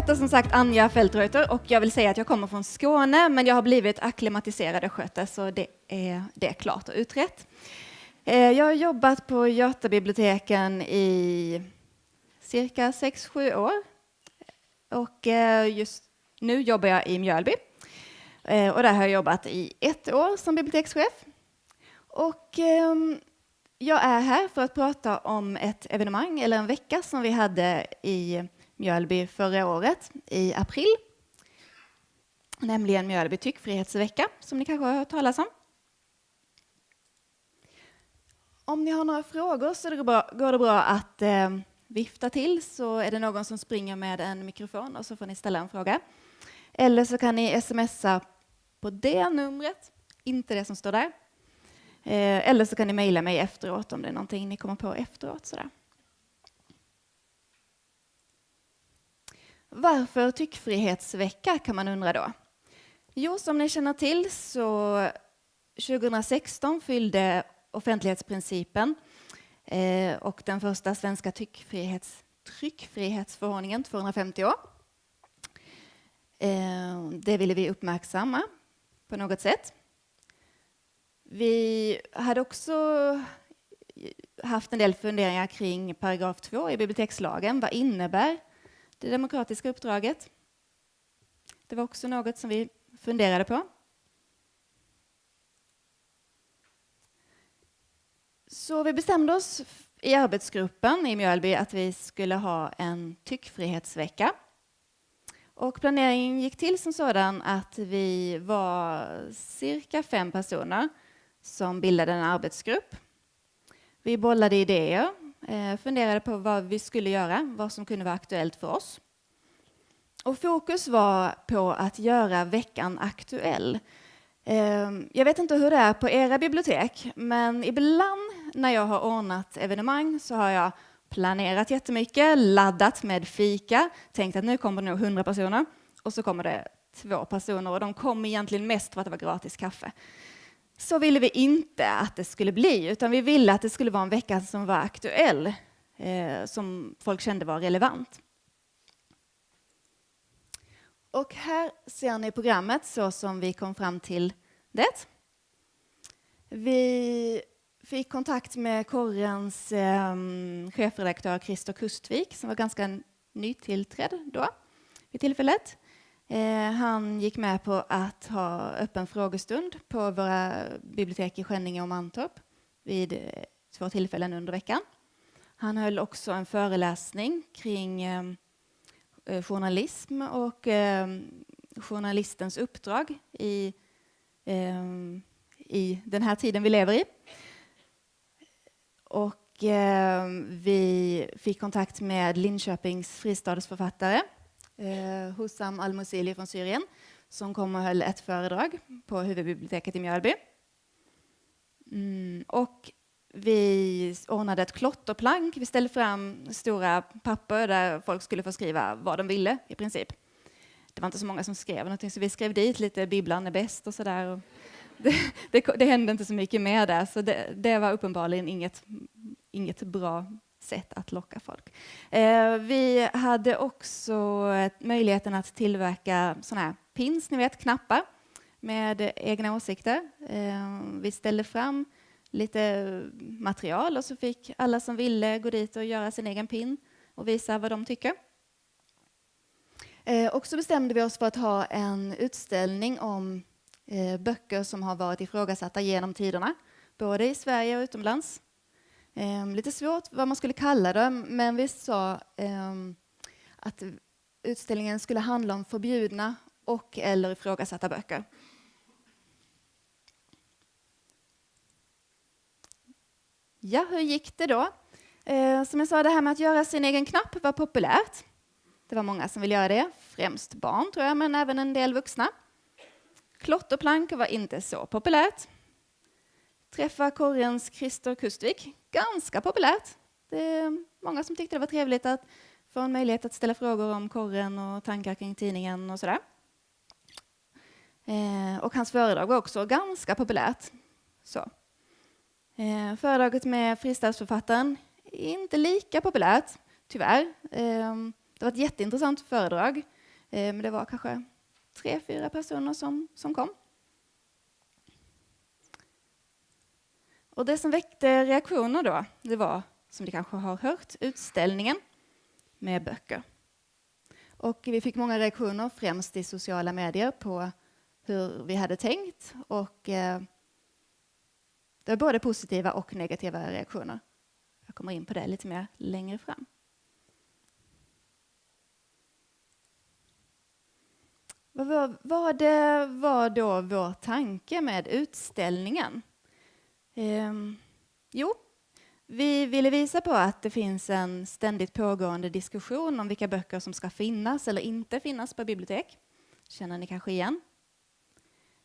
heter som sagt Anja Fältreuter och jag vill säga att jag kommer från Skåne, men jag har blivit akklimatiserad östgöte, så det är, det är klart och utrett. Eh, jag har jobbat på Götabiblioteken i cirka 6-7 år och eh, just nu jobbar jag i Mjölby. Eh, och där har jag jobbat i ett år som bibliotekschef. Och ehm, jag är här för att prata om ett evenemang, eller en vecka, som vi hade i Mjölby förra året i april. Nämligen Mjölby tyckfrihetsvecka, som ni kanske har hört talas om. Om ni har några frågor så går det bra att eh, vifta till, så är det någon som springer med en mikrofon och så får ni ställa en fråga. Eller så kan ni smsa på det numret, inte det som står där. Eh, eller så kan ni mejla mig efteråt om det är någonting ni kommer på efteråt. Sådär. Varför tyckfrihetsvecka kan man undra då? Jo, som ni känner till så 2016 fyllde offentlighetsprincipen eh, och den första svenska tyckfrihets, tryckfrihetsförordningen 250 år. Eh, det ville vi uppmärksamma på något sätt. Vi hade också haft en del funderingar kring paragraf 2 i bibliotekslagen. Vad innebär det demokratiska uppdraget? Det var också något som vi funderade på. Så vi bestämde oss i arbetsgruppen i Mjölby att vi skulle ha en tyckfrihetsvecka. Och planeringen gick till som sådan att vi var cirka fem personer som bildade en arbetsgrupp. Vi bollade idéer, Eh, funderade på vad vi skulle göra, vad som kunde vara aktuellt för oss. Och fokus var på att göra veckan aktuell. Ehm, jag vet inte hur det är på era bibliotek, men ibland när jag har ordnat evenemang så har jag planerat jättemycket, laddat med fika, tänkt att nu kommer det nog 100 personer och så kommer det två personer och de kom egentligen mest för att det var gratis kaffe. Så ville vi inte att det skulle bli, utan vi ville att det skulle vara en vecka som var aktuell, eh, som folk kände var relevant. Och här ser ni programmet så som vi kom fram till det. Vi fick kontakt med korrens eh, chefredaktör Christer Kustvik som var ganska nytillträdd då vid tillfället. Eh, han gick med på att ha öppen frågestund på våra bibliotek i Skänninge och Mantorp vid eh, två tillfällen under veckan. Han höll också en föreläsning kring eh, eh journalism och eh, journalistens uppdrag i, eh, i den här tiden vi lever i. Och vi fick kontakt med Linköpings fristadsförfattare eh, Hussam al-Musili från Syrien som kom och höll ett föredrag på huvudbiblioteket i Mjölby. Mm, och vi ordnade ett klotterplank. Vi ställde fram stora papper där folk skulle få skriva vad de ville i princip. Det var inte så många som skrev någonting, så vi skrev dit lite Bibeln är bäst och sådär. Det, det, det, hände inte så mycket mer där, så det, det var uppenbarligen inget, inget bra sätt att locka folk. Eh, vi hade också eh, möjligheten att tillverka sådana här pins, ni vet, knappar med egna åsikter. Eh, vi ställde fram lite material och så fick alla som ville gå dit och göra sin egen pin och visa vad de tycker. Eh, och så bestämde vi oss för att ha en utställning om eh, böcker som har varit ifrågasatta genom tiderna, både i Sverige och utomlands. Um, lite svårt vad man skulle kalla det, men vi sa um, att utställningen skulle handla om förbjudna och eller ifrågasatta böcker. Ja, hur gick det då? Eh, som jag sa, det här med att göra sin egen knapp var populärt. Det var många som ville göra det, främst barn tror jag, men även en del vuxna. Klotterplank var inte så populärt. Träffa korrens Christer Kustvik, ganska populärt. Det är många som tyckte det var trevligt att få en möjlighet att ställa frågor om korren och tankar kring tidningen och sådär. Eh, och hans föredrag var också ganska populärt. Så. Eh, föredraget med fristadsförfattaren inte lika populärt, tyvärr. Eh, Det var ett jätteintressant föredrag, eh, men det var kanske tre, fyra personer som, som kom. Och det som väckte reaktioner då, det var, som ni kanske har hört, utställningen med böcker. Och vi fick många reaktioner, främst i sociala medier, på hur vi hade tänkt. Och eh, det var både positiva och negativa reaktioner. Jag kommer in på det lite mer längre fram. Vad var, vad var då vår tanke med utställningen? Ehm, jo, vi ville visa på att det finns en ständigt pågående diskussion om vilka böcker som ska finnas eller inte finnas på bibliotek. känner ni kanske igen.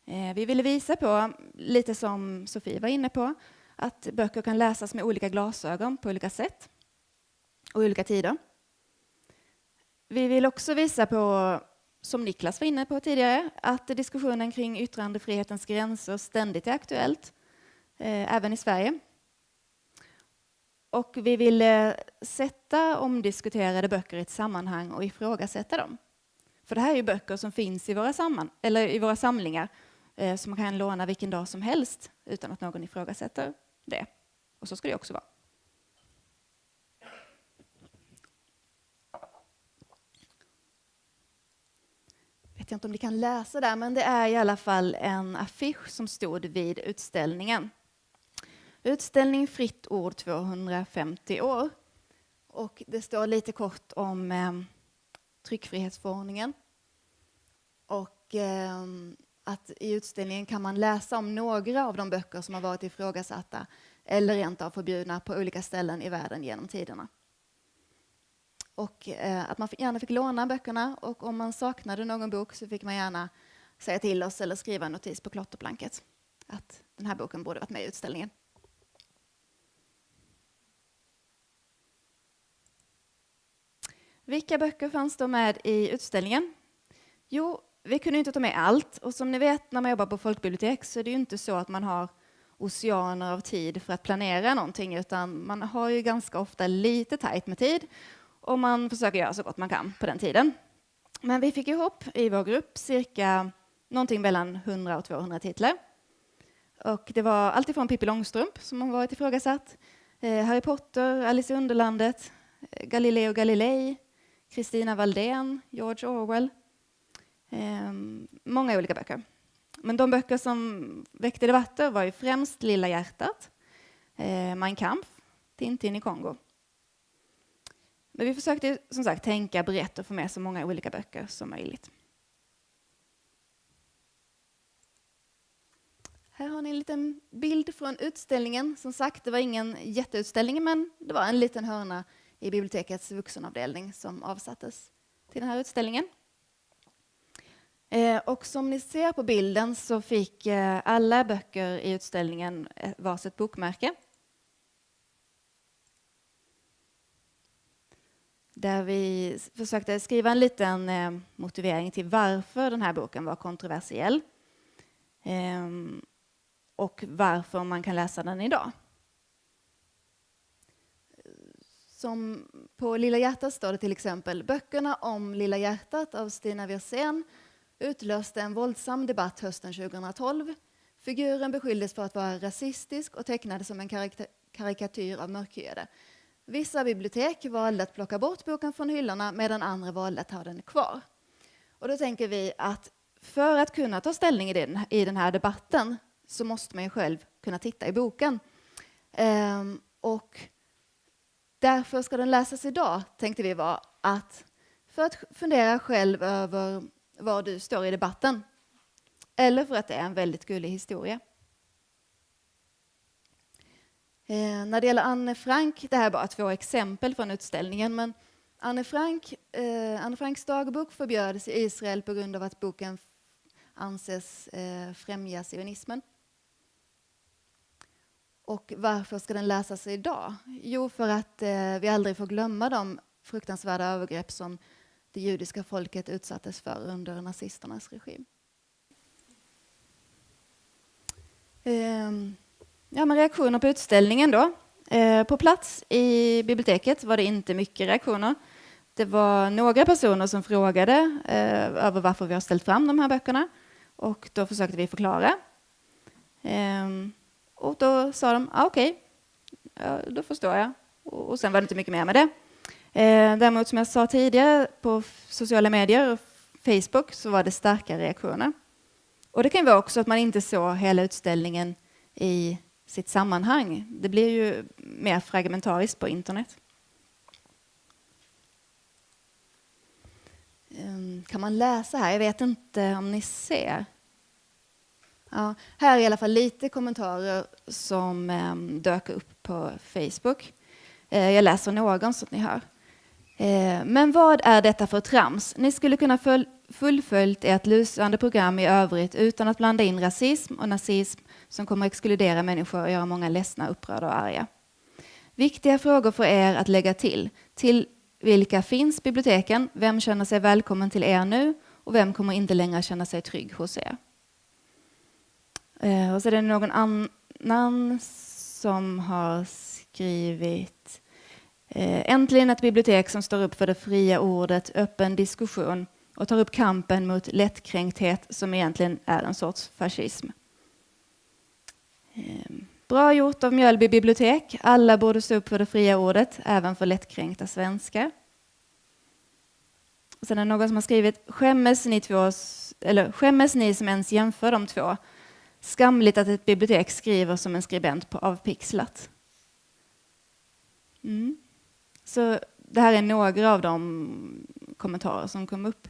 Ehm, vi ville visa på, lite som Sofie var inne på, att böcker kan läsas med olika glasögon på olika sätt och i olika tider. Vi vill också visa på, som Niklas var inne på tidigare, att diskussionen kring yttrandefrihetens gränser ständigt är aktuellt Eh, även i Sverige. Och vi ville eh, sätta omdiskuterade böcker i ett sammanhang och ifrågasätta dem. För det här är ju böcker som finns i våra, samman, eller i våra samlingar eh, som man kan låna vilken dag som helst utan att någon ifrågasätter det. Och så ska det också vara. vet jag inte om ni kan läsa där, men det är i alla fall en affisch som stod vid utställningen. Utställning Fritt ord 250 år. Och det står lite kort om eh, tryckfrihetsförordningen. Och eh, att i utställningen kan man läsa om några av de böcker som har varit ifrågasatta eller rent av förbjudna på olika ställen i världen genom tiderna. Och eh, att man gärna fick låna böckerna och om man saknade någon bok så fick man gärna säga till oss eller skriva en notis på klotterplanket att den här boken borde varit med i utställningen. Vilka böcker fanns då med i utställningen? Jo, vi kunde inte ta med allt och som ni vet när man jobbar på folkbibliotek så är det ju inte så att man har oceaner av tid för att planera någonting utan man har ju ganska ofta lite tajt med tid och man försöker göra så gott man kan på den tiden. Men vi fick ihop i vår grupp cirka någonting mellan 100 och 200 titlar. Och det var alltifrån Pippi Långstrump som har varit ifrågasatt, eh, Harry Potter, Alice i Underlandet, eh, Galileo Galilei, Kristina Valdén, George Orwell. Ehm, många olika böcker. Men de böcker som väckte debatter var ju främst Lilla hjärtat, eh, Mein Kampf, Tintin i Kongo. Men vi försökte som sagt tänka brett och få med så många olika böcker som möjligt. Här har ni en liten bild från utställningen. Som sagt, det var ingen jätteutställning, men det var en liten hörna i bibliotekets vuxenavdelning som avsattes till den här utställningen. Eh, och som ni ser på bilden så fick eh, alla böcker i utställningen eh, varsitt bokmärke. Där vi försökte skriva en liten motivering till varför den här boken var kontroversiell. Ehm, och varför man kan läsa den idag. Som på Lilla hjärtat står det till exempel böckerna om Lilla hjärtat av Stina Wirsén utlöste en våldsam debatt hösten 2012. Figuren beskylldes för att vara rasistisk och tecknades som en karikatyr av mörkhyade. Vissa bibliotek valde att plocka bort boken från hyllorna medan andra valde att ha den kvar. Och då tänker vi att för att kunna ta ställning i den, i den här debatten så måste man ju själv kunna titta i boken. Ehm, och Därför ska den läsas idag, tänkte vi var att för att fundera själv över var du står i debatten. Eller för att det är en väldigt gullig historia. Eh, när det gäller Anne Frank, det här är bara två exempel från utställningen, men Anne, Frank, eh, Anne Franks dagbok förbjöds i Israel på grund av att boken anses eh, främja sionismen. Och varför ska den läsas idag? Jo, för att eh, vi aldrig får glömma de fruktansvärda övergrepp som det judiska folket utsattes för under nazisternas regim. Ehm, ja, men reaktioner på utställningen då. Ehm, på plats i biblioteket var det inte mycket reaktioner. det var några personer som frågade eh, över varför vi har ställt fram de här böckerna och då försökte vi förklara. Ehm, och då sa de, ah, okej, okay. ja, då förstår jag. Och, och sen var det inte mycket mer med det. Eh, däremot som jag sa tidigare på sociala medier och Facebook så var det starka reaktioner. Och det kan vara också att man inte såg hela utställningen i sitt sammanhang. Det blir ju mer fragmentariskt på internet. Ehm, kan man läsa här? Jag vet inte om ni ser. Ja, här är i alla fall lite kommentarer som eh, dök upp på Facebook. Eh, jag läser någon så att ni hör. Eh, men vad är detta för trams? Ni skulle kunna full fullföljt ert lysande program i övrigt utan att blanda in rasism och nazism som kommer exkludera människor och göra många ledsna, upprörda och arga. Viktiga frågor för er att lägga till. Till vilka finns biblioteken? Vem känner sig välkommen till er nu? Och vem kommer inte längre känna sig trygg hos er? Eh, och så är det någon annan som har skrivit eh, Äntligen ett bibliotek som står upp för det fria ordet, öppen diskussion och tar upp kampen mot lättkränkthet som egentligen är en sorts fascism. Eh, Bra gjort av Mjölby bibliotek. Alla borde stå upp för det fria ordet, även för lättkränkta svenskar. Sen är det någon som har skrivit skämmes ni, två, eller, skämmes ni som ens jämför de två? Skamligt att ett bibliotek skriver som en skribent på Avpixlat. Mm. Så det här är några av de kommentarer som kom upp.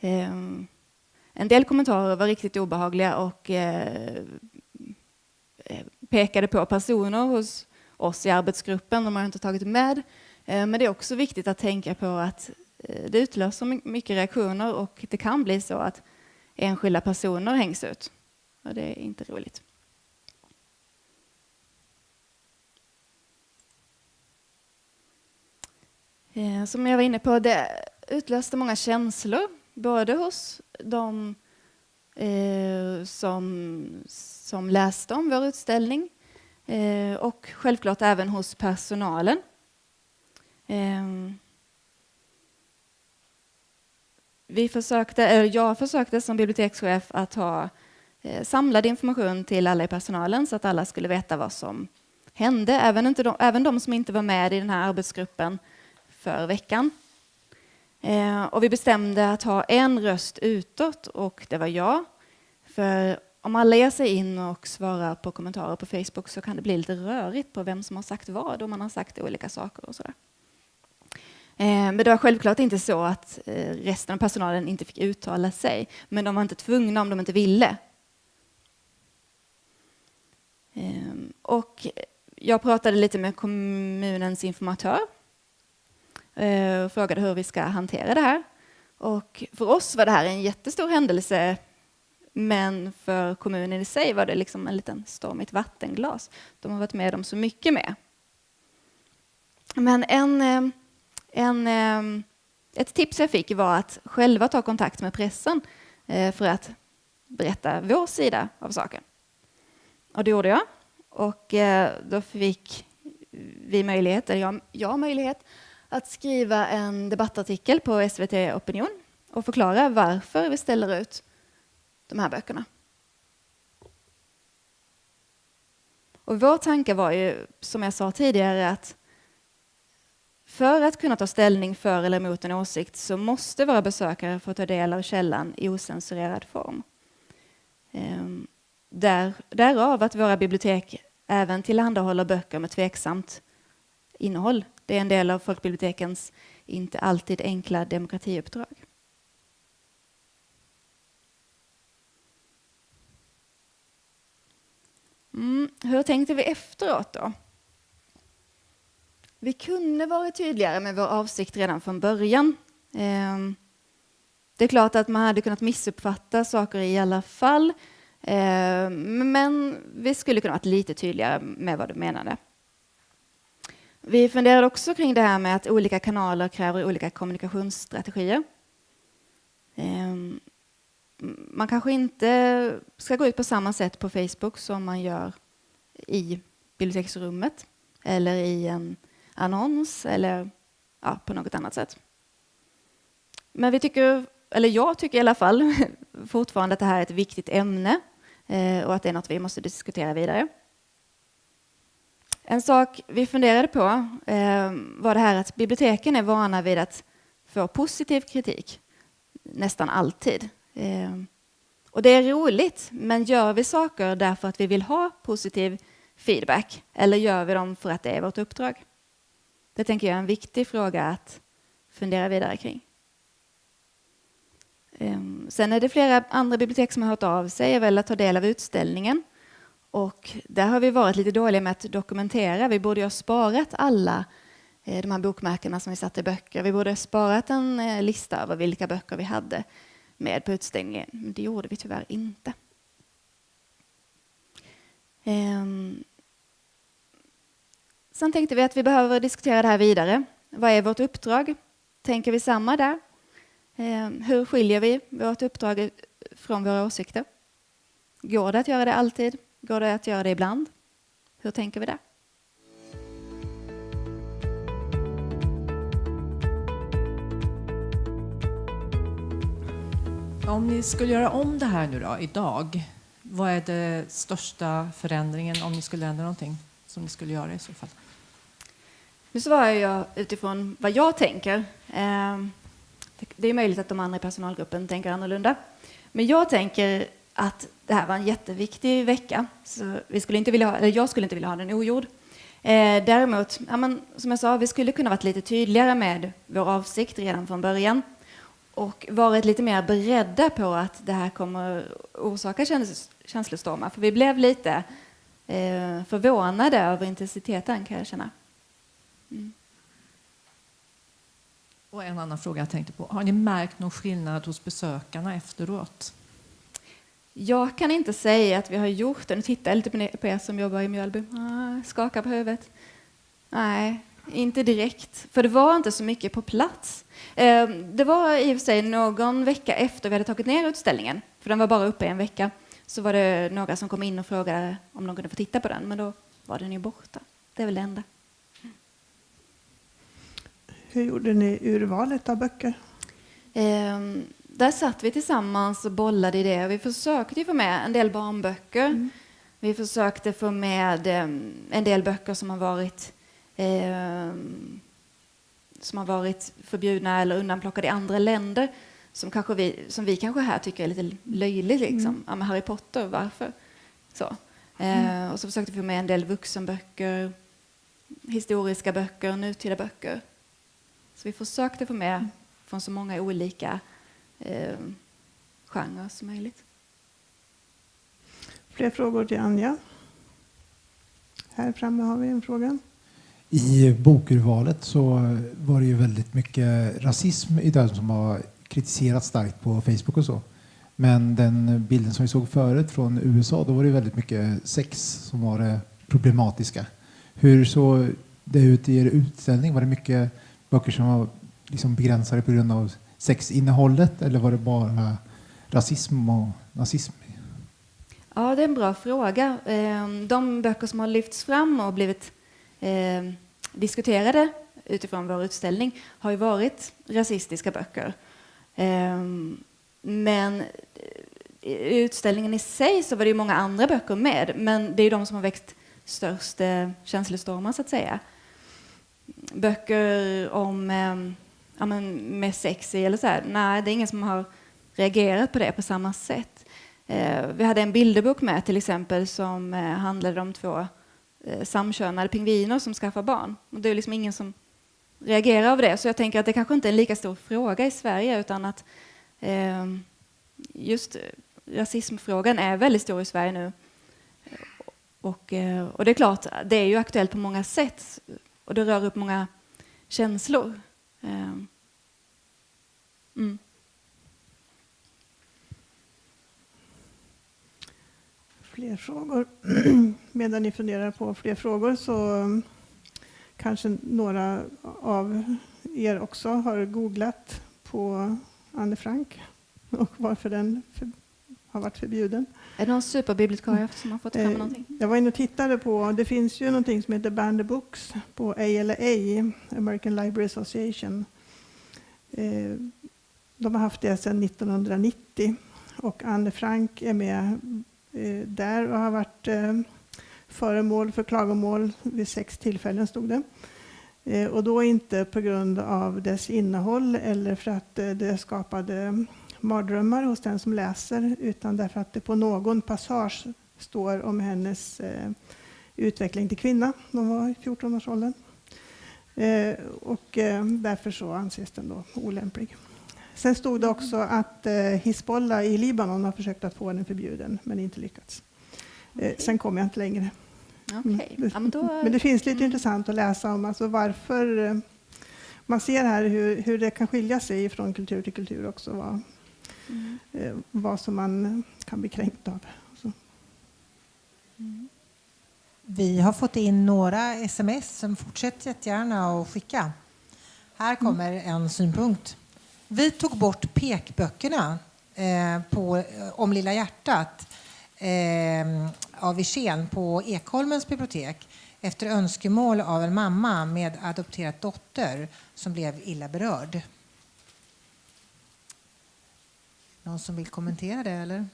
Ehm, en del kommentarer var riktigt obehagliga och eh, eh pekade på personer hos oss i arbetsgruppen. De har inte tagit med. Ehm, men det är också viktigt att tänka på att eh, det utlöser mycket reaktioner och det kan bli så att enskilda personer hängs ut. Och det är inte roligt. Eh, som jag var inne på, det utlöste många känslor både hos de eh, som, som läste om vår utställning eh, och självklart även hos personalen. Eh, vi försökte, eller jag försökte som bibliotekschef att ha samlade samlad information till alla i personalen så att alla skulle veta vad som hände, även, inte de, även de som inte var med i den här arbetsgruppen för veckan. Eh, och vi bestämde att ha en röst utåt och det var jag. För om alla ger sig in och svarar på kommentarer på Facebook så kan det bli lite rörigt på vem som har sagt vad och man har sagt olika saker och sådär. Eh, men det var självklart inte så att eh, resten av personalen inte fick uttala sig. Men de var inte tvungna om de inte ville. Ehm, och jag pratade lite med kommunens informatör eh, och frågade hur vi ska hantera det här. Och för oss var det här en jättestor händelse, men för kommunen i sig var det liksom en liten storm i ett vattenglas. De har varit med om så mycket med. Men en, eh, en, eh, ett tips jag fick var att själva ta kontakt med pressen för att berätta vår sida av saken. Och det gjorde jag. Och eh, då fick vi möjlighet, eller jag, jag möjlighet, att skriva en debattartikel på SVT Opinion och förklara varför vi ställer ut de här böckerna. Och vår tanke var ju, som jag sa tidigare, att för att kunna ta ställning för eller emot en åsikt så måste våra besökare få ta del av källan i osensurerad form. Ehm, där, därav att våra bibliotek även tillhandahåller böcker med tveksamt innehåll. Det är en del av folkbibliotekens inte alltid enkla demokratiuppdrag. Mm, hur tänkte vi efteråt då? Vi kunde varit tydligare med vår avsikt redan från början. Ehm, det är klart att man hade kunnat missuppfatta saker i alla fall. Eh, men vi skulle kunna varit lite tydligare med vad du menade. Vi funderade också kring det här med att olika kanaler kräver olika kommunikationsstrategier. Ehm, man kanske inte ska gå ut på samma sätt på Facebook som man gör i biblioteksrummet eller i en annons eller ja, på något annat sätt. men vi tycker, eller jag tycker i alla fall, fortfarande att det här är ett viktigt ämne Eh, och att det är något vi måste diskutera vidare. En sak vi funderade på eh, var det här att biblioteken är vana vid att få positiv kritik nästan alltid. Eh, och det är roligt, men gör vi saker därför att vi vill ha positiv feedback eller gör vi dem för att det är vårt uppdrag? Det tänker jag är en viktig fråga att fundera vidare kring. Ehm, sen är det flera andra bibliotek som har hört av sig och velat ta del av utställningen. Och där har vi varit lite dåliga med att dokumentera. Vi borde ha sparat alla eh, de här bokmärkena som vi satte i böcker. Vi borde ha sparat en eh, lista över vilka böcker vi hade med på utställningen. Men det gjorde vi tyvärr inte. Ehm, sen tänkte vi att vi behöver diskutera det här vidare. Vad är vårt uppdrag? Tänker vi samma där? Ehm. Hur skiljer vi vårt uppdrag från våra åsikter? Går det att göra det alltid? Går det att göra det ibland? Hur tänker vi där? Om ni skulle göra om det här nu då, idag, vad är det största förändringen om ni skulle ändra någonting som ni skulle göra i så fall? Nu svarar jag utifrån vad jag tänker. Det är möjligt att de andra i personalgruppen tänker annorlunda. Men jag tänker att det här var en jätteviktig vecka. Så vi skulle inte vilja ha, eller jag skulle inte vilja ha den ogjord. Eh, däremot, ja, men, som jag sa, vi skulle kunna varit lite tydligare med vår avsikt redan från början och varit lite mer beredda på att det här kommer orsaka käns känslostormar. För vi blev lite eh, förvånade över intensiteten kan jag känna. Mm. Och en annan fråga jag tänkte på. Har ni märkt någon skillnad hos besökarna efteråt? Jag kan inte säga att vi har gjort det. Nu tittar jag lite på er som jobbar i Mjölby. Ah, skakar på huvudet. Nej, inte direkt. För det var inte så mycket på plats. Ehm, det var i och för sig någon vecka efter vi hade tagit ner utställningen, för den var bara uppe en vecka, så var det några som kom in och frågade om de kunde få titta på den, men då var den ju borta. Det är väl det enda. Hur gjorde ni urvalet av böcker? Ehm, där satt vi tillsammans och bollade i det. Vi försökte få med en del barnböcker. Mm. Vi försökte få med ehm, en del böcker som har varit eh, som har varit förbjudna eller undanplockade i andra länder som, kanske vi, som vi kanske här tycker är lite löjligt. Liksom. Mm. Ja, men Harry Potter, varför? Så. Mm. Eh, och så försökte vi få med en del vuxenböcker, historiska böcker, nutida böcker. Så vi försökte få med från så många olika eh, genrer som möjligt. Fler frågor till Anja? Här framme har vi en fråga. I bokurvalet så var det ju väldigt mycket rasism i den som har kritiserats starkt på Facebook och så. Men den bilden som vi såg förut från USA, då var det väldigt mycket sex som var det problematiska. Hur såg det ut i er utställning? Var det mycket böcker som var liksom begränsade på grund av sexinnehållet eller var det bara rasism och nazism? Ja, det är en bra fråga. Ehm, de böcker som har lyfts fram och blivit ehm, diskuterade utifrån vår utställning har ju varit rasistiska böcker. Ehm, men eh, i utställningen i sig så var det ju många andra böcker med, men det är de som har väckt störst eh, känslostormar så att säga. Böcker om eh, ja, men med sex i eller så här. Nej, det är ingen som har reagerat på det på samma sätt. Eh, vi hade en bilderbok med till exempel som eh, handlade om två eh, samkönade pingviner som skaffar barn. Och det är liksom ingen som reagerar av det. Så jag tänker att det kanske inte är en lika stor fråga i Sverige utan att eh, just rasismfrågan är väldigt stor i Sverige nu. Och, eh, och det är klart, det är ju aktuellt på många sätt och det rör upp många känslor. Ehm. Mm. fler frågor. Medan ni funderar på fler frågor så mm, kanske några av er också har googlat på Anne Frank och varför den har varit förbjuden. Är det någon superbibliotekarie som har fått fram eh, någonting? Jag var inne och tittade på, det finns ju någonting som heter Ban the Books på ALA, American Library Association. Eh, De har haft det sedan 1990 och Anne Frank är med eh, där och har varit föremål för klagomål vid sex tillfällen, stod det. Och då inte på grund av dess innehåll eller för att det skapade mardrömmar hos den som läser, utan därför att det på någon passage står om hennes utveckling till kvinna. De var i 14-årsåldern. Och därför så anses den då olämplig. Sen stod det också att eh, Hizbollah i Libanon har försökt att få den förbjuden, men inte lyckats. Okay. Sen kom jag inte längre. Okay. Mm. Men, det finns lite mm. intressant att läsa om alltså varför eh, man ser här hur, hur det kan skilja sig från kultur till kultur också. Vad, mm. eh, vad som man kan bli kränkt av. Mm. Vi har fått in några sms som fortsätter jättegärna att skicka. Här kommer en synpunkt. Vi tog bort pekböckerna eh, på, eh, om Lilla hjärtat eh, av Wirsén på Ekholmens bibliotek efter önskemål av en mamma med adopterad dotter som blev illa berörd. Någon som vill kommentera det eller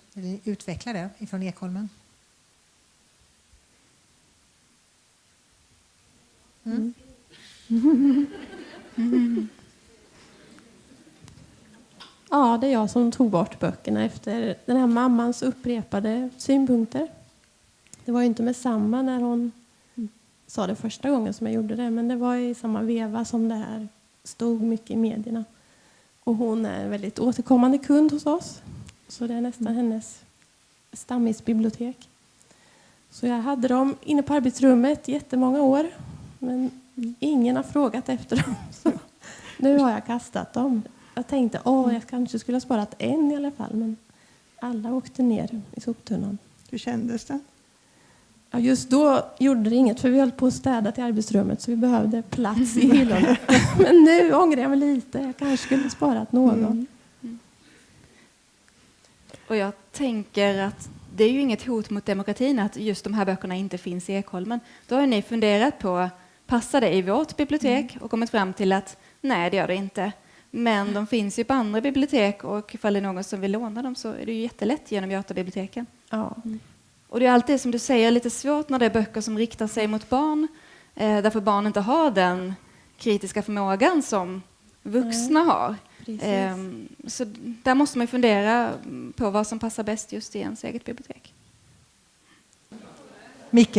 utveckla det ifrån Ekholmen? Mm. Mm. Ja, det är jag som tog bort böckerna efter den här mammans upprepade synpunkter. Det var ju inte med samma när hon sa det första gången som jag gjorde det, men det var i samma veva som det här stod mycket i medierna. Och hon är en väldigt återkommande kund hos oss, så det är nästan mm. hennes stammisbibliotek. Så jag hade dem inne på arbetsrummet jättemånga år, men ingen har frågat efter dem. Så nu har jag kastat dem. Jag tänkte att jag kanske skulle ha sparat en i alla fall, men alla åkte ner i soptunnan. Hur kändes det? Ja, just då gjorde det inget, för vi höll på att städa till arbetsrummet så vi behövde plats i hyllorna. men nu ångrar jag mig lite. Jag kanske skulle sparat någon. Mm. Mm. Och jag tänker att det är ju inget hot mot demokratin att just de här böckerna inte finns i Ekholmen. Då har ni funderat på, passar det i vårt bibliotek? Mm. Och kommit fram till att nej, det gör det inte. Men de finns ju på andra bibliotek och ifall det är någon som vill låna dem så är det ju jättelätt genom Götabiblioteken. Ja. Och det är alltid som du säger lite svårt när det är böcker som riktar sig mot barn eh, därför barn inte har den kritiska förmågan som vuxna mm. har. Eh, så där måste man fundera på vad som passar bäst just i ens eget bibliotek. Micke,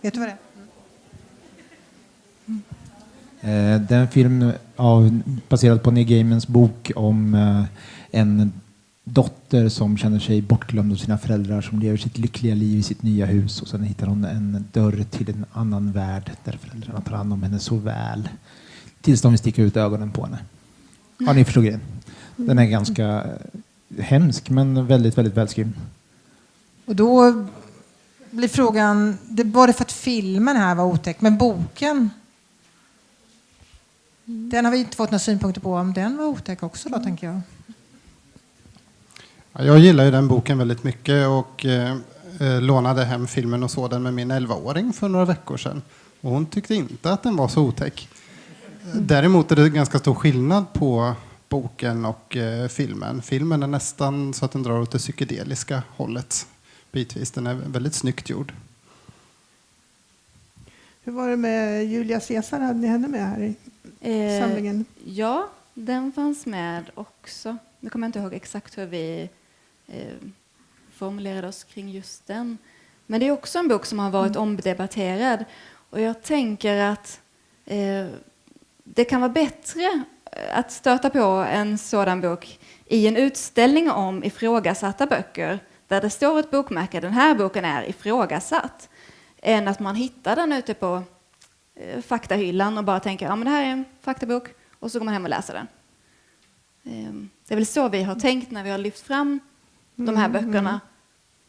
vet du vad det är? Mm. Eh, det är en film av, baserad på Neil Gaimans bok om eh, en dotter som känner sig bortglömd av sina föräldrar som lever sitt lyckliga liv i sitt nya hus och sen hittar hon en dörr till en annan värld där föräldrarna tar hand om henne så väl tills de vill sticka ut ögonen på henne. Ja, ni förstår grejen. Den är ganska eh, hemsk men väldigt, väldigt välskriven. Och då blir frågan, det var det för att filmen här var otäck, men boken den har vi inte fått några synpunkter på om den var otäck också då, tänker jag. Jag gillar ju den boken väldigt mycket och eh, eh lånade hem filmen och såg den med min 11-åring för några veckor sedan. Och hon tyckte inte att den var så otäck. Däremot är det ganska stor skillnad på boken och eh, filmen. Filmen är nästan så att den drar åt det psykedeliska hållet bitvis. Den är väldigt snyggt gjord. Hur var det med Julia Caesar? Hade ni henne med här i eh, samlingen? Ja, den fanns med också. Nu kommer jag inte ihåg exakt hur vi eh, formulerade oss kring just den. Men det är också en bok som har varit mm. omdebatterad. Och jag tänker att eh, det kan vara bättre att stöta på en sådan bok i en utställning om ifrågasatta böcker där det står ett bokmärke, den här boken är ifrågasatt än att man hittar den ute på eh, faktahyllan och bara tänker ja men det här är en faktabok och så går man hem och läser den. Eh, det är väl så vi har tänkt när vi har lyft fram de här mm, böckerna mm.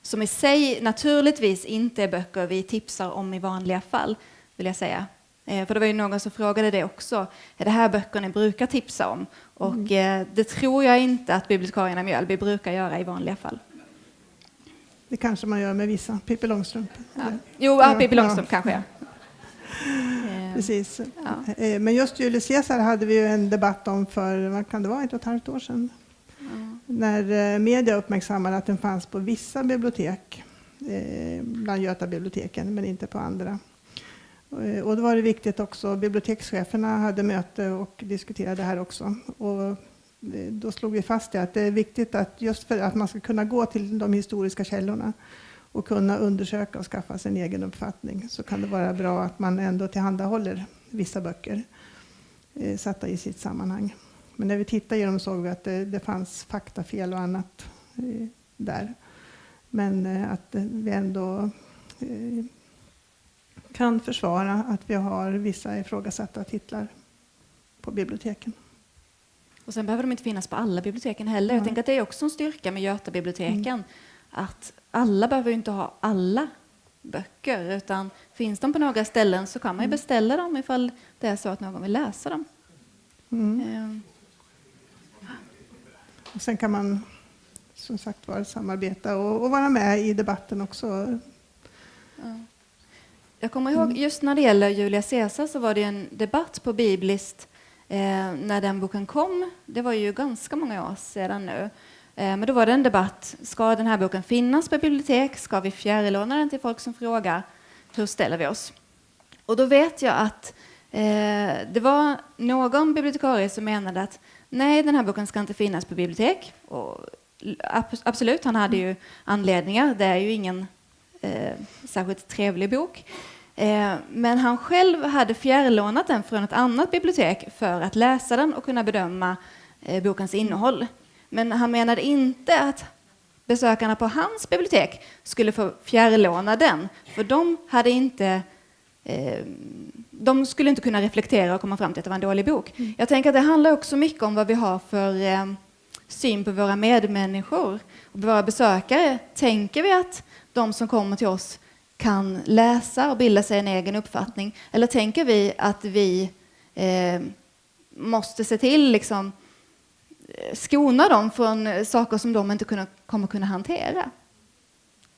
som i sig naturligtvis inte är böcker vi tipsar om i vanliga fall, vill jag säga. Eh, för det var ju någon som frågade det också. Är det här böcker ni brukar tipsa om? Och mm. eh, det tror jag inte att bibliotekarierna Mjölby brukar göra i vanliga fall. Det kanske man gör med vissa. Pippi Långstrump. Ja. Jo, ja, Pippi Långstrump ja. kanske. Precis. Ja. Eh, men just Julius Caesar hade vi ju en debatt om för, vad kan det vara, ett och ett halvt år sedan när eh, media uppmärksammade att den fanns på vissa bibliotek, eh, bland Götabiblioteken, men inte på andra. Eh, och då var det viktigt också, bibliotekscheferna hade möte och diskuterade det här också. Och då slog vi fast det, att det är viktigt att just för att man ska kunna gå till de historiska källorna och kunna undersöka och skaffa sig en egen uppfattning så kan det vara bra att man ändå tillhandahåller vissa böcker eh, satta i sitt sammanhang. Men när vi tittade i dem såg vi att det, det fanns faktafel och annat eh, där. Men eh, att vi ändå eh, kan försvara att vi har vissa ifrågasatta titlar på biblioteken. Och sen behöver de inte finnas på alla biblioteken heller. Jag Nej. tänker att det är också en styrka med Götabiblioteken. Mm. Att alla behöver ju inte ha alla böcker, utan finns de på några ställen så kan man ju Mm. beställa dem ifall det är så att någon vill läsa dem. Mm. Och sen kan man som sagt var samarbeta och, och vara med i debatten också. ja. Jag kommer ihåg, just när det gäller Julia Caesar så var det en debatt på Bibliskt eh, när den boken kom. Det var ju ganska många år sedan nu. Eh, men då var det en debatt. Ska den här boken finnas på bibliotek? Ska vi fjärrlåna den till folk som frågar? Hur ställer vi oss? Och då vet jag att eh, det var någon bibliotekarie som menade att nej, den här boken ska inte finnas på bibliotek. Och ab- absolut, han hade ju anledningar. Det är ju ingen eh, särskilt trevlig bok. Eh, men han själv hade fjärrlånat den från ett annat bibliotek för att läsa den och kunna bedöma eh, bokens innehåll. Men han menade inte att besökarna på hans bibliotek skulle få fjärrlåna den, för de hade inte eh, de skulle inte kunna reflektera och komma fram till att det var en dålig bok. Jag tänker att det handlar också mycket om vad vi har för eh, syn på våra medmänniskor och våra besökare. Tänker vi att de som kommer till oss kan läsa och bilda sig en egen uppfattning? Eller tänker vi att vi eh, måste se till liksom, eh, skona dem från eh, saker som de inte kunna, kommer kunna hantera?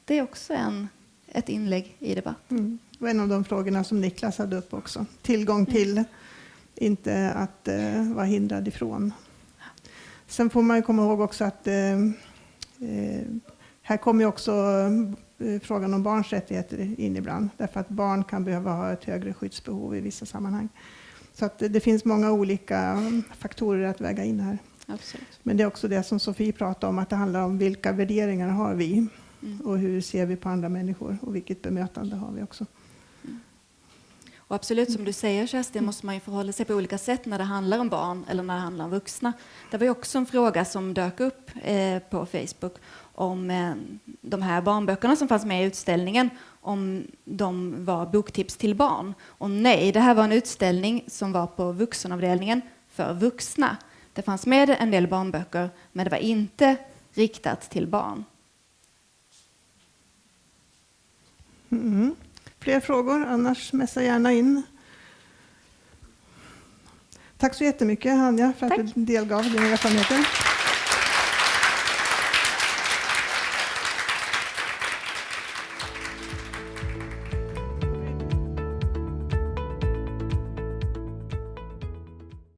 Det är också en, ett inlägg i debatten. Mm. Och en av de frågorna som Niklas hade upp också. Tillgång till, inte att eh, vara hindrad ifrån. Sen får man ju komma ihåg också att eh, eh, här kommer också eh, frågan om barns rättigheter in ibland. Därför att barn kan behöva ha ett högre skyddsbehov i vissa sammanhang. Så att det, finns många olika mm, faktorer att väga in här. Absolut. Men det är också det som Sofie pratade om, att det handlar om vilka värderingar har vi Mm. och hur ser vi på andra människor och vilket bemötande har vi också. Och absolut, som du säger Kerstin, måste man ju förhålla sig på olika sätt när det handlar om barn eller när det handlar om vuxna. Det var ju också en fråga som dök upp eh, på Facebook om eh, de här barnböckerna som fanns med i utställningen, om de var boktips till barn. Och nej, det här var en utställning som var på vuxenavdelningen för vuxna. Det fanns med en del barnböcker, men det var inte riktat till barn. Mm. Fler frågor? Annars messa gärna in. Tack så jättemycket Anja för att Tack. du delgav dina erfarenheter.